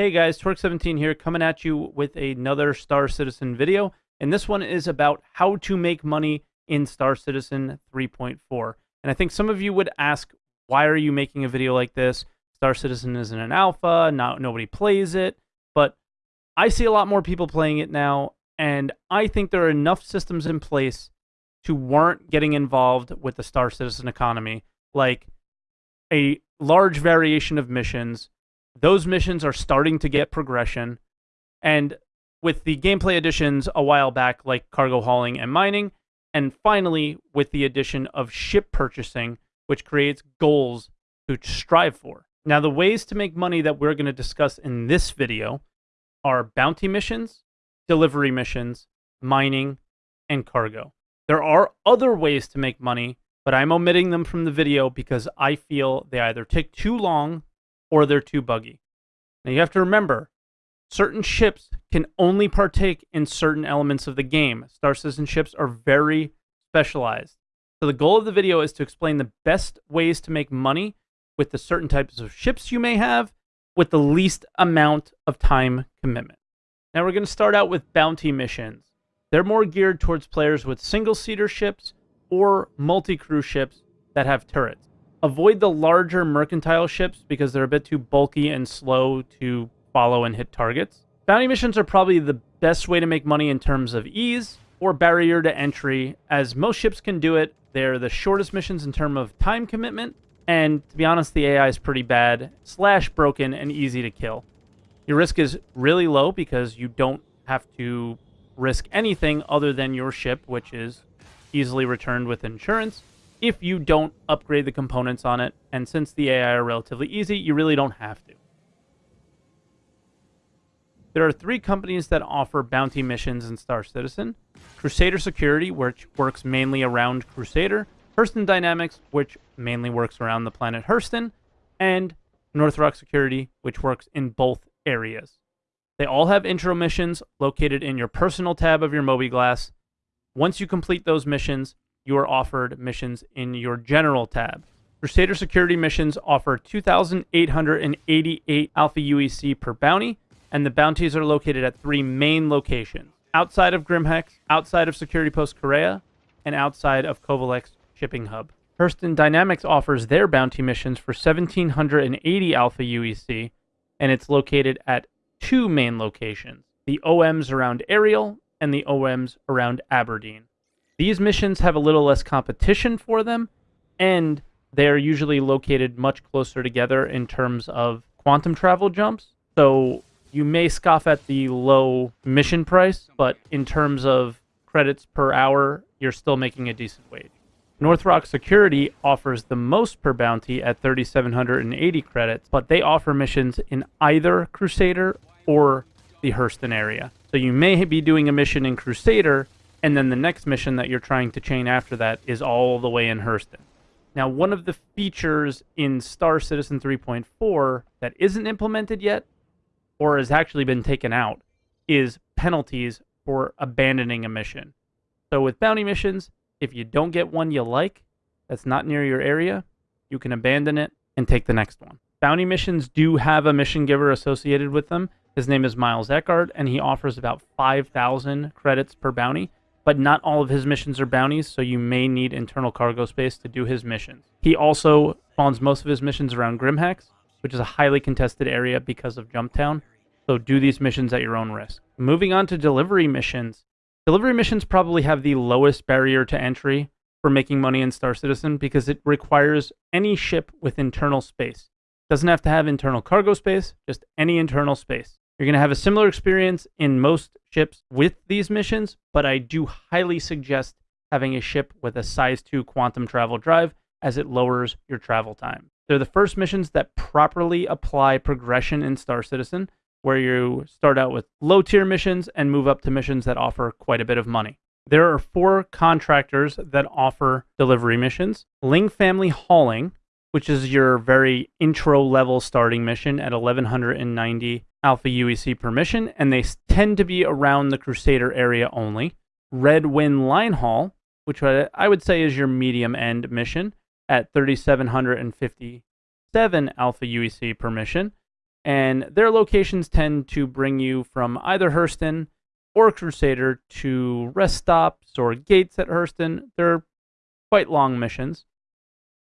Hey guys, Torque17 here coming at you with another Star Citizen video. And this one is about how to make money in Star Citizen 3.4. And I think some of you would ask, why are you making a video like this? Star Citizen isn't an alpha, not, nobody plays it. But I see a lot more people playing it now, and I think there are enough systems in place to warrant getting involved with the Star Citizen economy, like a large variation of missions, those missions are starting to get progression. And with the gameplay additions a while back, like cargo hauling and mining, and finally with the addition of ship purchasing, which creates goals to strive for. Now, the ways to make money that we're going to discuss in this video are bounty missions, delivery missions, mining, and cargo. There are other ways to make money, but I'm omitting them from the video because I feel they either take too long or they're too buggy. Now you have to remember, certain ships can only partake in certain elements of the game. Star Citizen ships are very specialized. So the goal of the video is to explain the best ways to make money with the certain types of ships you may have with the least amount of time commitment. Now we're going to start out with bounty missions. They're more geared towards players with single-seater ships or multi-crew ships that have turrets. Avoid the larger mercantile ships because they're a bit too bulky and slow to follow and hit targets. Bounty missions are probably the best way to make money in terms of ease or barrier to entry, as most ships can do it. They're the shortest missions in terms of time commitment, and to be honest, the AI is pretty bad, slash broken, and easy to kill. Your risk is really low because you don't have to risk anything other than your ship, which is easily returned with insurance if you don't upgrade the components on it. And since the AI are relatively easy, you really don't have to. There are three companies that offer bounty missions in Star Citizen. Crusader Security, which works mainly around Crusader. Hurston Dynamics, which mainly works around the planet Hurston. And Northrock Security, which works in both areas. They all have intro missions located in your personal tab of your mobiGlas. Once you complete those missions, you are offered missions in your general tab. Crusader security missions offer 2,888 Alpha UEC per bounty, and the bounties are located at three main locations outside of Grimhex, outside of Security Post Kareah, and outside of Covalex Shipping Hub. Hurston Dynamics offers their bounty missions for 1,780 Alpha UEC, and it's located at two main locations the OMs around Arial and the OMs around Aberdeen. These missions have a little less competition for them, and they're usually located much closer together in terms of quantum travel jumps. So you may scoff at the low mission price, but in terms of credits per hour, you're still making a decent wage. Northrock Security offers the most per bounty at 3,780 credits, but they offer missions in either Crusader or the Hurston area. So you may be doing a mission in Crusader and then the next mission that you're trying to chain after that is all the way in Hurston. Now, one of the features in Star Citizen 3.4 that isn't implemented yet, or has actually been taken out, is penalties for abandoning a mission. So with bounty missions, if you don't get one you like that's not near your area, you can abandon it and take the next one. Bounty missions do have a mission giver associated with them. His name is Miles Eckhart, and he offers about 5,000 credits per bounty but not all of his missions are bounties, so you may need internal cargo space to do his missions. He also spawns most of his missions around Grimhex, which is a highly contested area because of Jumptown, so do these missions at your own risk. Moving on to delivery missions. Delivery missions probably have the lowest barrier to entry for making money in Star Citizen because it requires any ship with internal space. Doesn't have to have internal cargo space, just any internal space. You're going to have a similar experience in most ships with these missions, but I do highly suggest having a ship with a size 2 quantum travel drive as it lowers your travel time. They're the first missions that properly apply progression in Star Citizen, where you start out with low tier missions and move up to missions that offer quite a bit of money. There are four contractors that offer delivery missions Ling Family Hauling, which is your very intro level starting mission at 1190 Alpha UEC permission, and they tend to be around the Crusader area only. Red Wind Line Haul, which I would say is your medium end mission at 3,757 Alpha UEC permission. And their locations tend to bring you from either Hurston or Crusader to rest stops or gates at Hurston. They're quite long missions.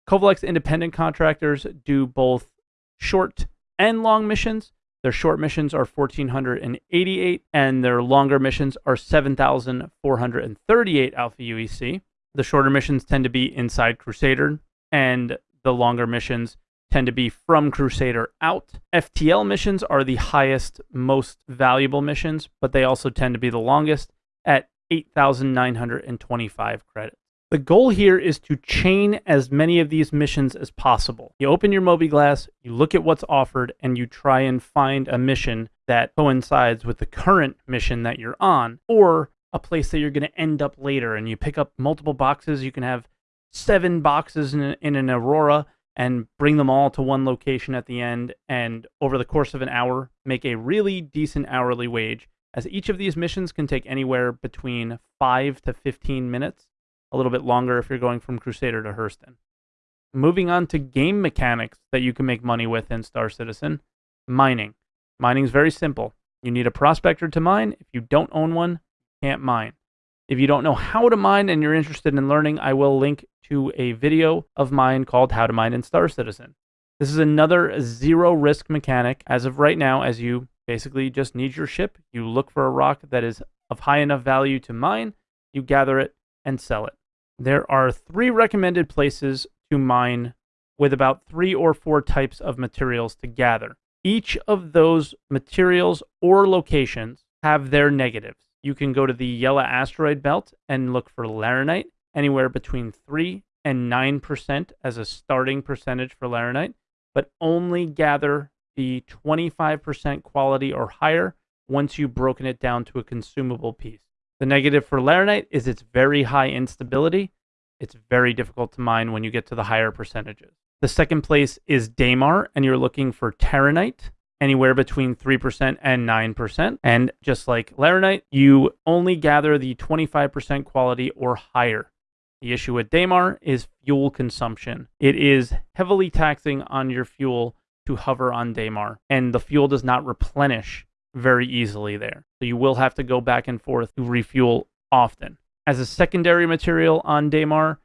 Covalex independent contractors do both short and long missions. Their short missions are 1,488, and their longer missions are 7,438 Alpha UEC. The shorter missions tend to be inside Crusader, and the longer missions tend to be from Crusader out. FTL missions are the highest, most valuable missions, but they also tend to be the longest at 8,925 credits. The goal here is to chain as many of these missions as possible. You open your mobiGlas, you look at what's offered, and you try and find a mission that coincides with the current mission that you're on, or a place that you're going to end up later. And you pick up multiple boxes. You can have seven boxes in, in an Aurora and bring them all to one location at the end. And over the course of an hour, make a really decent hourly wage, as each of these missions can take anywhere between 5 to 15 minutes, a little bit longer if you're going from Crusader to Hurston. Moving on to game mechanics that you can make money with in Star Citizen mining. Mining is very simple. You need a prospector to mine. If you don't own one, you can't mine. If you don't know how to mine and you're interested in learning, I will link to a video of mine called How to Mine in Star Citizen. This is another zero risk mechanic as of right now, as you basically just need your ship. You look for a rock that is of high enough value to mine, you gather it and sell it. There are three recommended places to mine with about three or four types of materials to gather. Each of those materials or locations have their negatives. You can go to the Yela asteroid belt and look for laranite, anywhere between 3 and 9% as a starting percentage for laranite, but only gather the 25% quality or higher once you've broken it down to a consumable piece. The negative for laranite is its very high instability. It's very difficult to mine when you get to the higher percentages. The second place is Daymar, and you're looking for Taranite, anywhere between 3% and 9%. And just like Laranite, you only gather the 25% quality or higher. The issue with Daymar is fuel consumption. It is heavily taxing on your fuel to hover on Daymar, and the fuel does not replenish very easily there. So you will have to go back and forth to refuel often. As a secondary material on Daymar,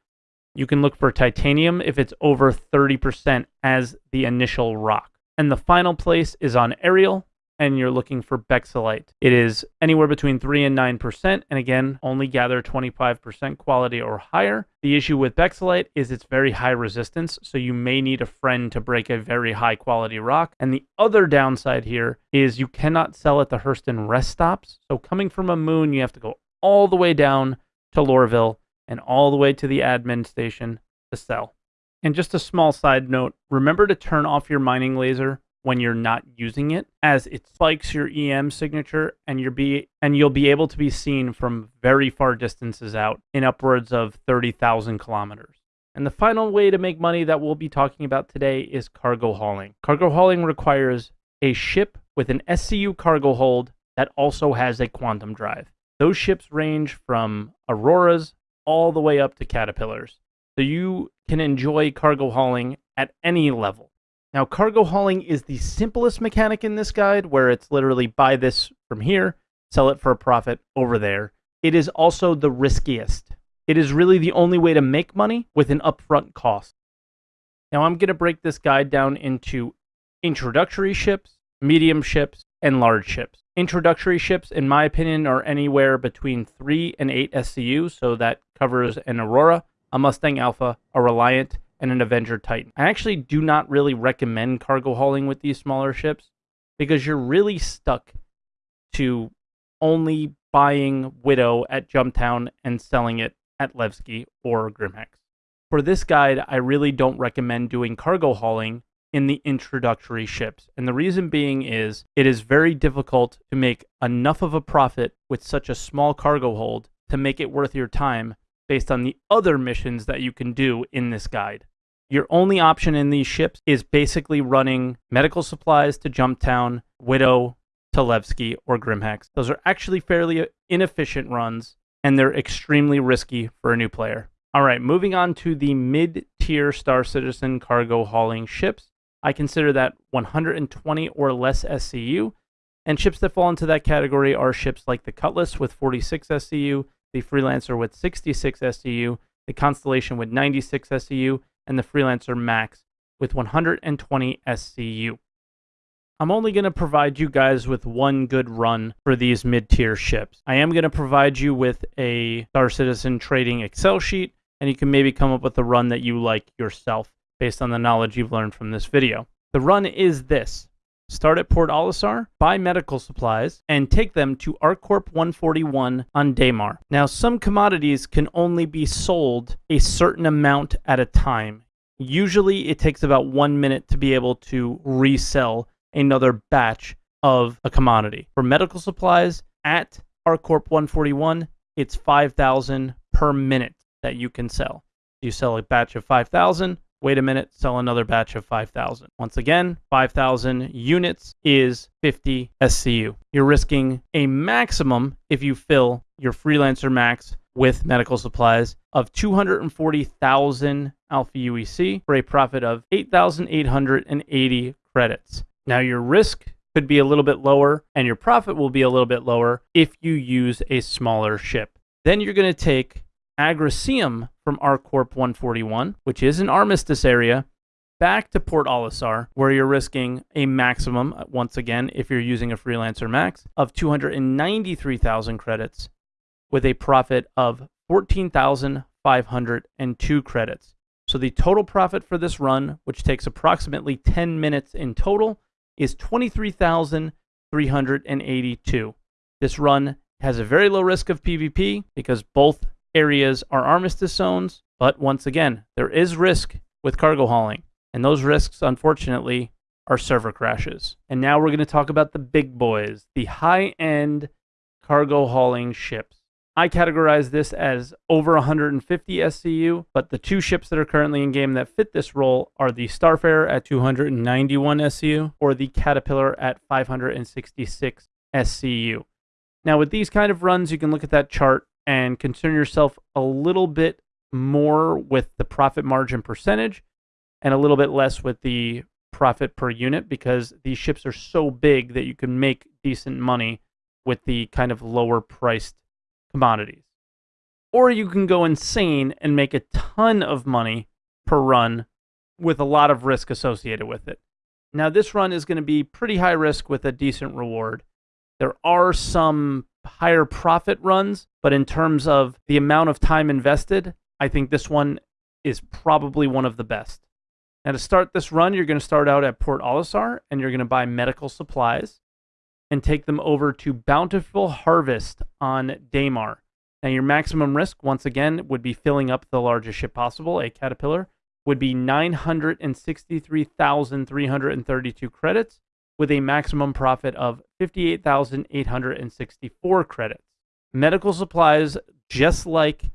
you can look for titanium if it's over 30% as the initial rock. And the final place is on Arial, and you're looking for Bexalite. It is anywhere between 3 and 9%, and again, only gather 25% quality or higher. The issue with Bexalite is it's very high resistance, so you may need a friend to break a very high quality rock. And the other downside here is you cannot sell at the Hurston rest stops. So coming from a moon, you have to go all the way down to Lorville and all the way to the admin station to sell. And just a small side note remember to turn off your mining laser when you're not using it as it spikes your EM signature and you'll be and you'll be able to be seen from very far distances out in upwards of 30,000 kilometers. And the final way to make money that we'll be talking about today is cargo hauling. Cargo hauling requires a ship with an SCU cargo hold that also has a quantum drive. Those ships range from Auroras all the way up to Caterpillars. So you can enjoy cargo hauling at any level. Now, cargo hauling is the simplest mechanic in this guide, where it's literally buy this from here, sell it for a profit over there. It is also the riskiest. It is really the only way to make money with an upfront cost. Now, I'm going to break this guide down into introductory ships, medium ships, and large ships. Introductory ships, in my opinion, are anywhere between 3 and 8 SCU, so that covers an Aurora, a Mustang Alpha, a Reliant, and an Avenger Titan. I actually do not really recommend cargo hauling with these smaller ships because you're really stuck to only buying Widow at Jumptown and selling it at Levski or Grimhex. For this guide, I really don't recommend doing cargo hauling in the introductory ships. And the reason being is it is very difficult to make enough of a profit with such a small cargo hold to make it worth your time based on the other missions that you can do in this guide. Your only option in these ships is basically running medical supplies to Jumptown, Widow to Levski, or Grimhex. Those are actually fairly inefficient runs, and they're extremely risky for a new player. All right, moving on to the mid tier Star Citizen cargo hauling ships. I consider that 120 or less SCU. And ships that fall into that category are ships like the Cutlass with 46 SCU, the Freelancer with 66 SCU, the Constellation with 96 SCU, and the Freelancer Max with 120 SCU. I'm only going to provide you guys with one good run for these mid-tier ships. I am going to provide you with a Star Citizen trading Excel sheet, and you can maybe come up with a run that you like yourself based on the knowledge you've learned from this video. The run is this. Start at Port Olisar, buy medical supplies, and take them to ArcCorp 141 on Daymar. Now, some commodities can only be sold a certain amount at a time. Usually, it takes about one minute to be able to resell another batch of a commodity. For medical supplies at ArcCorp 141, it's 5,000 per minute that you can sell. You sell a batch of 5,000, wait a minute, sell another batch of 5,000. Once again, 5,000 units is 50 SCU. You're risking a maximum if you fill your freelancer max with medical supplies of 240,000 alpha UEC for a profit of 8,880 credits. Now, your risk could be a little bit lower and your profit will be a little bit lower if you use a smaller ship. Then you're going to take Agricium from ArcCorp 141, which is an armistice area, back to Port Olisar, where you're risking a maximum, uh, once again, if you're using a freelancer max, of 293,000 credits with a profit of 14,502 credits. So the total profit for this run, which takes approximately 10 minutes in total, is 23,382. This run has a very low risk of PvP because both areas are armistice zones, but once again, there is risk with cargo hauling, and those risks, unfortunately, are server crashes. And now we're going to talk about the big boys, the high-end cargo hauling ships. I categorize this as over 150 SCU, but the two ships that are currently in game that fit this role are the Starfarer at 291 SCU or the Caterpillar at 566 SCU. Now, with these kind of runs, you can look at that chart and concern yourself a little bit more with the profit margin percentage and a little bit less with the profit per unit because these ships are so big that you can make decent money with the kind of lower priced commodities. Or you can go insane and make a ton of money per run with a lot of risk associated with it. Now, this run is going to be pretty high risk with a decent reward. There are some higher profit runs, but in terms of the amount of time invested, I think this one is probably one of the best. Now, to start this run, you're going to start out at Port Olisar and you're going to buy medical supplies and take them over to Bountiful Harvest on Daymar. Now, your maximum risk, once again, would be filling up the largest ship possible, a Caterpillar, would be 963,332 credits with a maximum profit of 58,864 credits. Medical supplies, just like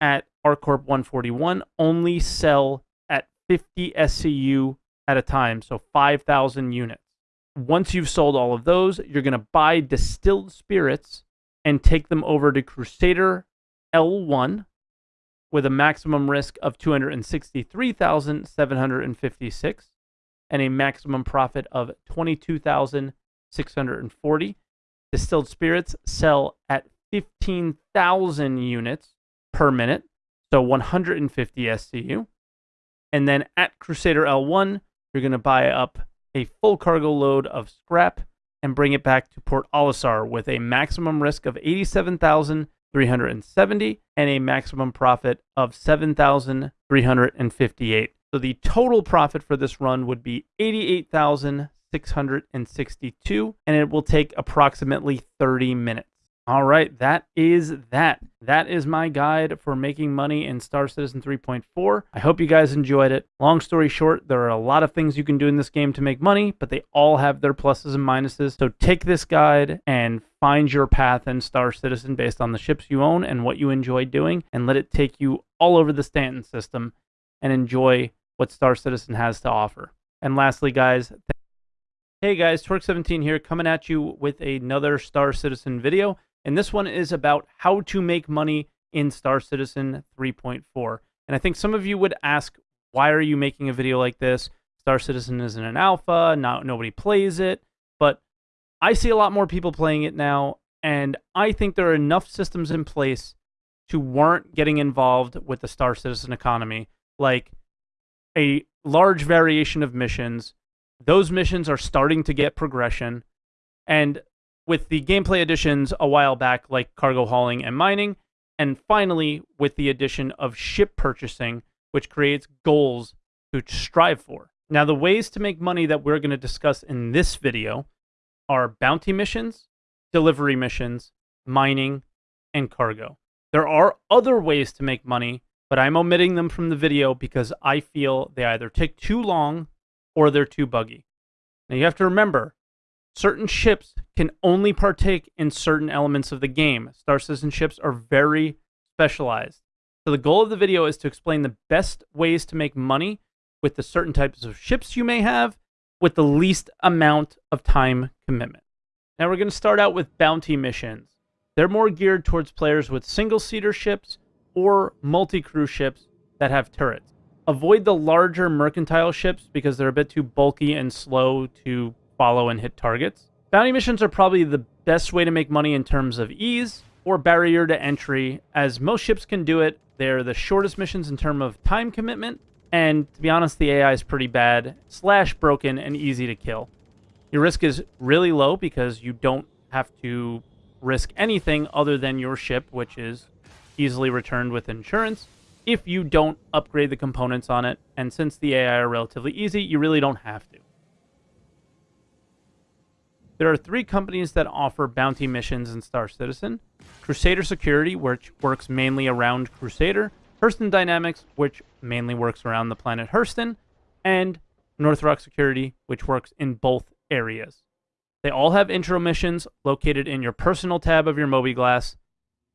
at ArcCorp 141, only sell at 50 SCU at a time, so 5,000 units. Once you've sold all of those, you're going to buy distilled spirits and take them over to Crusader L1 with a maximum risk of 263,756 and a maximum profit of 22,640. Distilled spirits sell at 15,000 units per minute, so 150 SCU. And then at Crusader L1, you're going to buy up a full cargo load of scrap and bring it back to Port Olisar with a maximum risk of 87,370 and a maximum profit of 7,358. So the total profit for this run would be 88,662 and it will take approximately 30 minutes. All right, that is that. That is my guide for making money in Star Citizen 3.4. I hope you guys enjoyed it. Long story short, there are a lot of things you can do in this game to make money, but they all have their pluses and minuses. So take this guide and find your path in Star Citizen based on the ships you own and what you enjoy doing, and let it take you all over the Stanton system and enjoy what Star Citizen has to offer. And lastly, guys, hey guys, Torque17 here, coming at you with another Star Citizen video. And this one is about how to make money in Star Citizen 3.4. And I think some of you would ask, why are you making a video like this? Star Citizen isn't an alpha, not nobody plays it, but I see a lot more people playing it now, and I think there are enough systems in place to warrant getting involved with the Star Citizen economy, like a large variation of missions. Those missions are starting to get progression, and with the gameplay additions a while back, like cargo hauling and mining, and finally with the addition of ship purchasing, which creates goals to strive for. Now, the ways to make money that we're going to discuss in this video are bounty missions, delivery missions, mining, and cargo. There are other ways to make money, but I'm omitting them from the video because I feel they either take too long or they're too buggy. Now, you have to remember, certain ships can only partake in certain elements of the game. Star Citizen ships are very specialized. So the goal of the video is to explain the best ways to make money with the certain types of ships you may have with the least amount of time commitment. Now we're going to start out with bounty missions. They're more geared towards players with single-seater ships or multi-crew ships that have turrets. Avoid the larger mercantile ships because they're a bit too bulky and slow to follow and hit targets. Bounty missions are probably the best way to make money in terms of ease or barrier to entry, as most ships can do it they're the shortest missions in terms of time commitment, and to be honest, the AI is pretty bad, slash broken, and easy to kill. Your risk is really low because you don't have to risk anything other than your ship, which is easily returned with insurance, if you don't upgrade the components on it. And since the AI are relatively easy, you really don't have to. There are three companies that offer bounty missions in Star Citizen. Crusader Security, which works mainly around Crusader, Hurston Dynamics, which mainly works around the planet Hurston, and Northrock Security, which works in both areas. They all have intro missions located in your personal tab of your mobiGlas.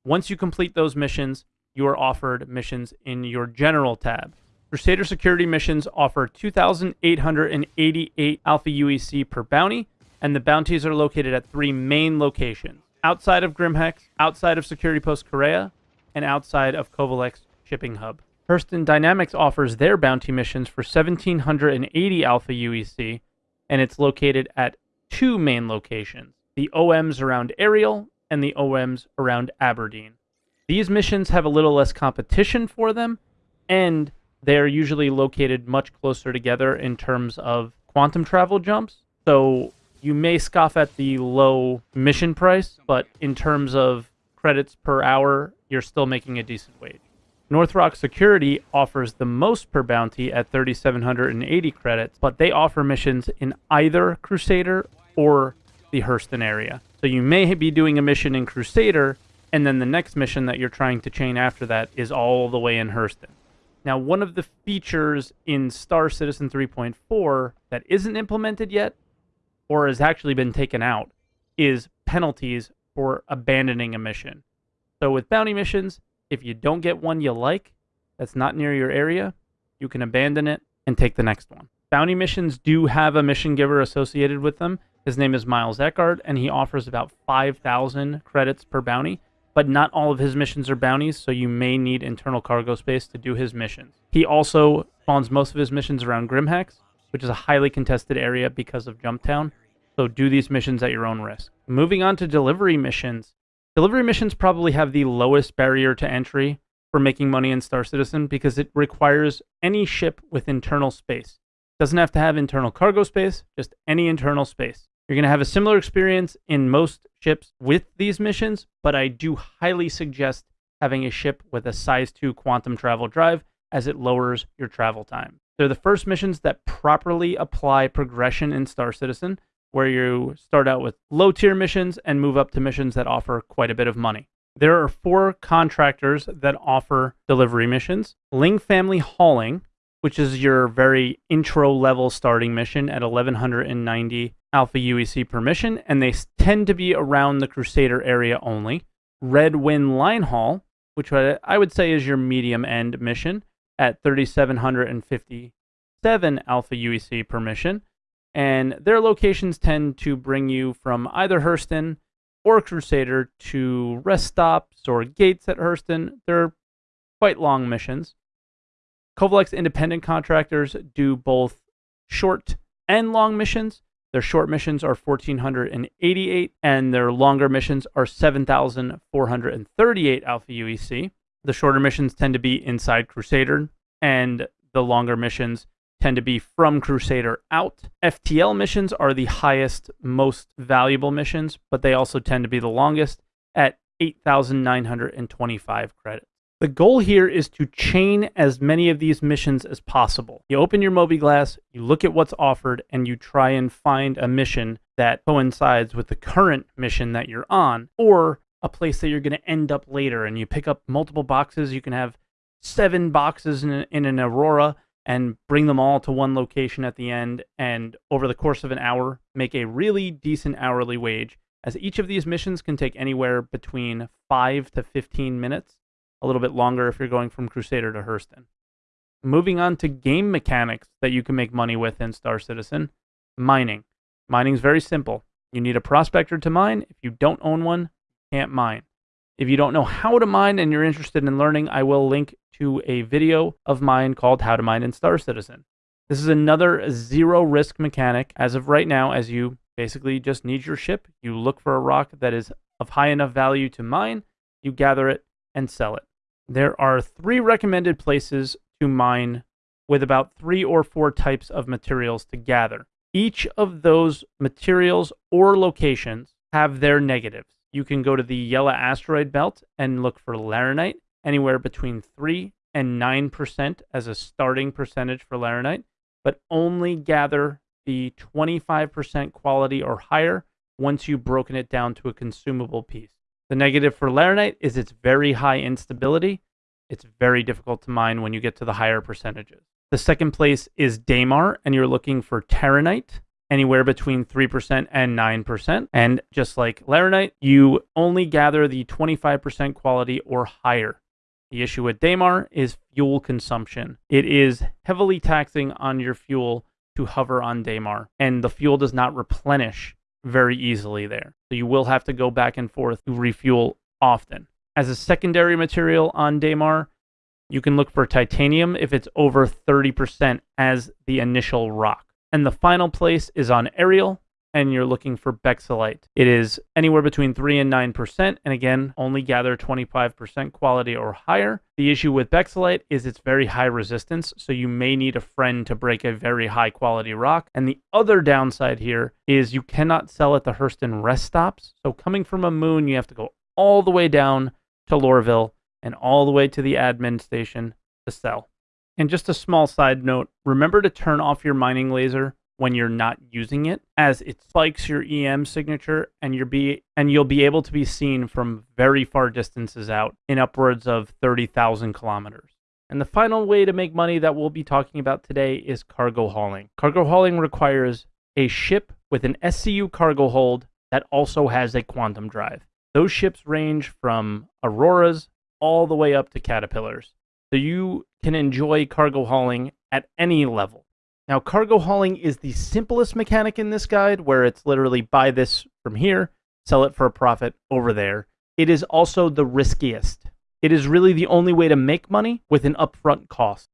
Once you complete those missions, you are offered missions in your general tab. Crusader Security missions offer 2,888 Alpha UEC per bounty, and the bounties are located at three main locations outside of Grimhex, outside of Security Post Kareah, and outside of Covalex Shipping Hub. Hurston Dynamics offers their bounty missions for 1,780 Alpha UEC, and it's located at two main locations the OMs around Arial and the OMs around Aberdeen. These missions have a little less competition for them, and they're usually located much closer together in terms of quantum travel jumps. So you may scoff at the low mission price, but in terms of credits per hour, you're still making a decent wage. Northrock Security offers the most per bounty at 3,780 credits, but they offer missions in either Crusader or the Hurston area. So you may be doing a mission in Crusader, and then the next mission that you're trying to chain after that is all the way in Hurston. Now, one of the features in Star Citizen 3.4 that isn't implemented yet or has actually been taken out is penalties for abandoning a mission. So with bounty missions, if you don't get one you like that's not near your area, you can abandon it and take the next one. Bounty missions do have a mission giver associated with them. His name is Miles Eckhart, and he offers about 5,000 credits per bounty. But not all of his missions are bounties, so you may need internal cargo space to do his missions. He also spawns most of his missions around Grimhex, which is a highly contested area because of Jumptown. So do these missions at your own risk. Moving on to delivery missions. Delivery missions probably have the lowest barrier to entry for making money in Star Citizen because it requires any ship with internal space. Doesn't have to have internal cargo space, just any internal space. You're going to have a similar experience in most ships with these missions, but I do highly suggest having a ship with a size 2 quantum travel drive as it lowers your travel time. They're the first missions that properly apply progression in Star Citizen, where you start out with low tier missions and move up to missions that offer quite a bit of money. There are four contractors that offer delivery missions Ling Family Hauling, which is your very intro level starting mission at 1190 Alpha UEC permission, and they tend to be around the Crusader area only. Red Wind Line Haul, which I would say is your medium end mission, at 3,757 Alpha UEC permission. And their locations tend to bring you from either Hurston or Crusader to rest stops or gates at Hurston. They're quite long missions. Covalex independent contractors do both short and long missions. Their short missions are 1,488, and their longer missions are 7,438 Alpha UEC. The shorter missions tend to be inside Crusader, and the longer missions tend to be from Crusader out. FTL missions are the highest, most valuable missions, but they also tend to be the longest at 8,925 credits. The goal here is to chain as many of these missions as possible. You open your Moby mobiGlas, you look at what's offered, and you try and find a mission that coincides with the current mission that you're on, or a place that you're going to end up later. And you pick up multiple boxes. You can have seven boxes in, in an Aurora and bring them all to one location at the end. And over the course of an hour, make a really decent hourly wage, as each of these missions can take anywhere between 5 to 15 minutes a little bit longer if you're going from Crusader to Hurston. Moving on to game mechanics that you can make money with in Star Citizen mining. Mining is very simple. You need a prospector to mine. If you don't own one, you can't mine. If you don't know how to mine and you're interested in learning, I will link to a video of mine called How to Mine in Star Citizen. This is another zero risk mechanic as of right now, as you basically just need your ship. You look for a rock that is of high enough value to mine, you gather it, and sell it. There are three recommended places to mine with about three or four types of materials to gather. Each of those materials or locations have their negatives. You can go to the Yela asteroid belt and look for laranite, anywhere between 3 and 9% as a starting percentage for laranite, but only gather the 25% quality or higher once you've broken it down to a consumable piece. The negative for laranite is its very high instability. It's very difficult to mine when you get to the higher percentages. The second place is Daymar, and you're looking for Taranite, anywhere between 3% and 9%. And just like Laranite, you only gather the 25% quality or higher. The issue with Daymar is fuel consumption. It is heavily taxing on your fuel to hover on Daymar, and the fuel does not replenish very easily there. So you will have to go back and forth to refuel often. As a secondary material on Daymar, you can look for titanium if it's over 30% as the initial rock. And the final place is on Arial, and you're looking for Bexalite. It is anywhere between 3 and 9%, and again, only gather 25% quality or higher. The issue with Bexalite is it's very high resistance, so you may need a friend to break a very high quality rock. And the other downside here is you cannot sell at the Hurston rest stops. So coming from a moon, you have to go all the way down to Lorville and all the way to the admin station to sell. And just a small side note, remember to turn off your mining laser when you're not using it as it spikes your EM signature and you'll be and you'll be able to be seen from very far distances out in upwards of 30,000 kilometers. And the final way to make money that we'll be talking about today is cargo hauling. Cargo hauling requires a ship with an SCU cargo hold that also has a quantum drive. Those ships range from Auroras all the way up to Caterpillars. So you can enjoy cargo hauling at any level. Now, cargo hauling is the simplest mechanic in this guide, where it's literally buy this from here, sell it for a profit over there. It is also the riskiest. It is really the only way to make money with an upfront cost.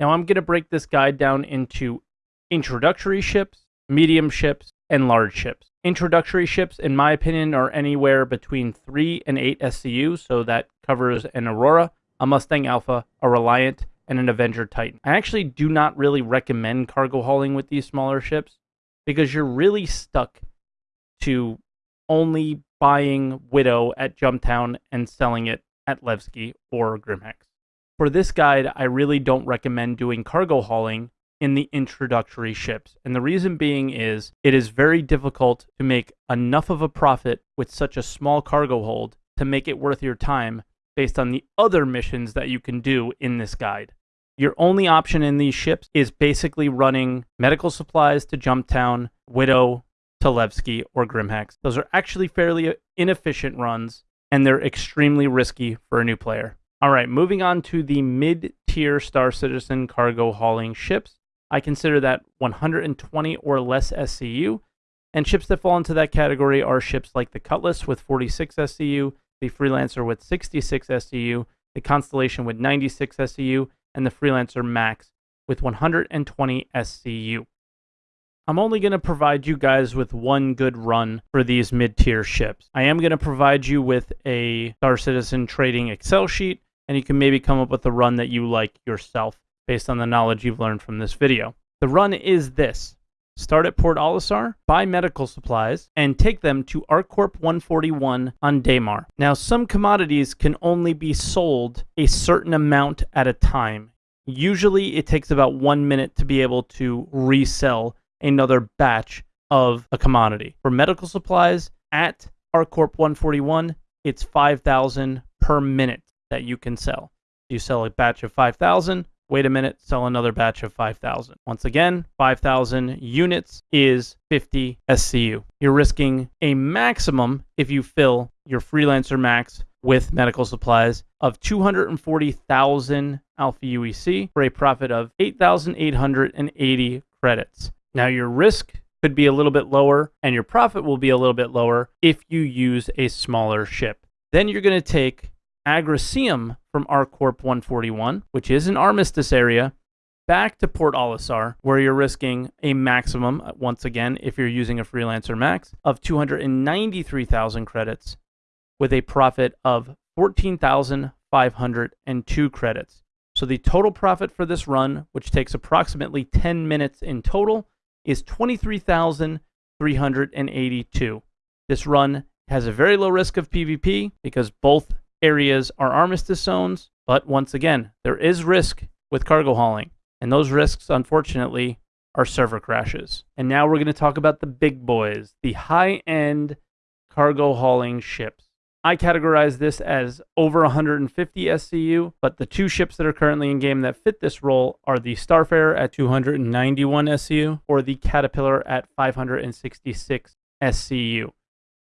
Now, I'm going to break this guide down into introductory ships, medium ships, and large ships. Introductory ships, in my opinion, are anywhere between 3 and 8 SCU, so that covers an Aurora, a Mustang Alpha, a Reliant, and an Avenger Titan. I actually do not really recommend cargo hauling with these smaller ships because you're really stuck to only buying Widow at Jumptown and selling it at Levski or Grimhex. For this guide, I really don't recommend doing cargo hauling in the introductory ships. And the reason being is it is very difficult to make enough of a profit with such a small cargo hold to make it worth your time based on the other missions that you can do in this guide. Your only option in these ships is basically running medical supplies to Jumptown, Widow to Levski, or Grimhex. Those are actually fairly inefficient runs, and they're extremely risky for a new player. All right, moving on to the mid tier Star Citizen cargo hauling ships. I consider that 120 or less SCU, and ships that fall into that category are ships like the Cutlass with 46 SCU, the Freelancer with 66 SCU, the Constellation with 96 SCU, and the Freelancer Max with 120 SCU. I'm only going to provide you guys with one good run for these mid-tier ships. I am going to provide you with a Star Citizen trading Excel sheet, and you can maybe come up with a run that you like yourself based on the knowledge you've learned from this video. The run is this. Start at Port Olisar, buy medical supplies, and take them to ArcCorp 141 on Daymar. Now, some commodities can only be sold a certain amount at a time. Usually, it takes about one minute to be able to resell another batch of a commodity. For medical supplies at ArcCorp 141, it's 5,000 per minute that you can sell. You sell a batch of 5,000, Wait a minute, sell another batch of 5,000. Once again, 5,000 units is 50 SCU. You're risking a maximum if you fill your freelancer max with medical supplies of 240,000 alpha UEC for a profit of 8,880 credits. Now, your risk could be a little bit lower and your profit will be a little bit lower if you use a smaller ship. Then you're going to take Agricium from ArcCorp 141, which is an armistice area, back to Port Olisar, where you're risking a maximum, uh, once again, if you're using a freelancer max, of 293,000 credits with a profit of 14,502 credits. So the total profit for this run, which takes approximately 10 minutes in total, is 23,382. This run has a very low risk of PvP because both areas are armistice zones, but once again, there is risk with cargo hauling. And those risks, unfortunately, are server crashes. And now we're going to talk about the big boys, the high end cargo hauling ships. I categorize this as over 150 SCU, but the two ships that are currently in game that fit this role are the Starfarer at 291 SCU or the Caterpillar at 566 SCU.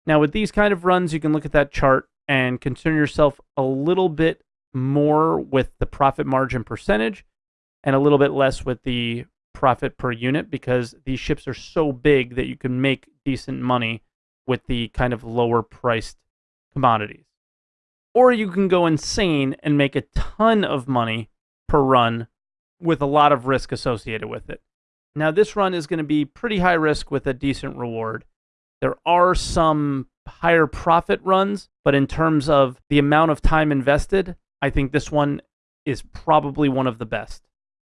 Now, with these kind of runs, you can look at that chart and concern yourself a little bit more with the profit margin percentage and a little bit less with the profit per unit because these ships are so big that you can make decent money with the kind of lower priced commodities. Or you can go insane and make a ton of money per run with a lot of risk associated with it. Now, this run is going to be pretty high risk with a decent reward. There are some higher profit runs, but in terms of the amount of time invested, I think this one is probably one of the best.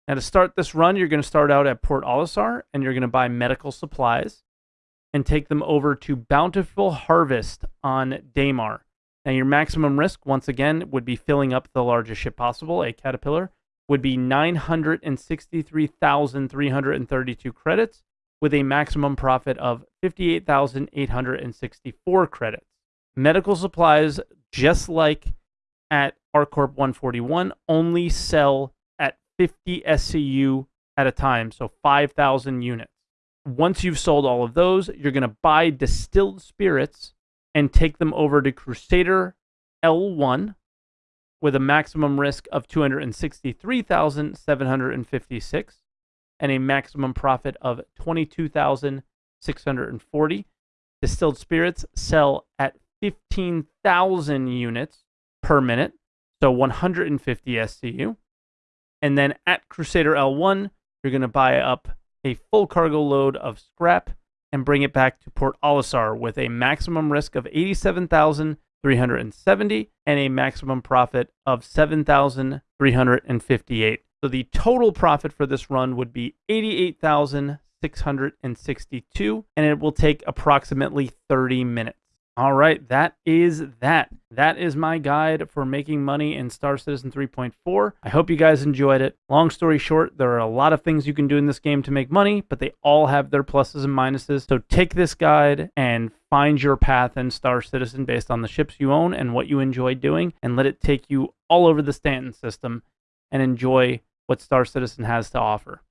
Now, to start this run, you're going to start out at Port Olisar and you're going to buy medical supplies and take them over to Bountiful Harvest on Daymar. Now, your maximum risk, once again, would be filling up the largest ship possible, a Caterpillar, would be 963,332 credits with a maximum profit of 58,864 credits. Medical supplies, just like at ArcCorp 141, only sell at 50 SCU at a time, so 5,000 units. Once you've sold all of those, you're going to buy distilled spirits and take them over to Crusader L1 with a maximum risk of 263,756 and a maximum profit of 22,640. Distilled spirits sell at 15,000 units per minute, so 150 SCU. And then at Crusader L1, you're going to buy up a full cargo load of scrap and bring it back to Port Olisar with a maximum risk of 87,370 and a maximum profit of 7,358. So the total profit for this run would be 88,662 and it will take approximately 30 minutes. All right, that is that. That is my guide for making money in Star Citizen 3.4. I hope you guys enjoyed it. Long story short, there are a lot of things you can do in this game to make money, but they all have their pluses and minuses. So take this guide and find your path in Star Citizen based on the ships you own and what you enjoy doing, and let it take you all over the Stanton system and enjoy what Star Citizen has to offer.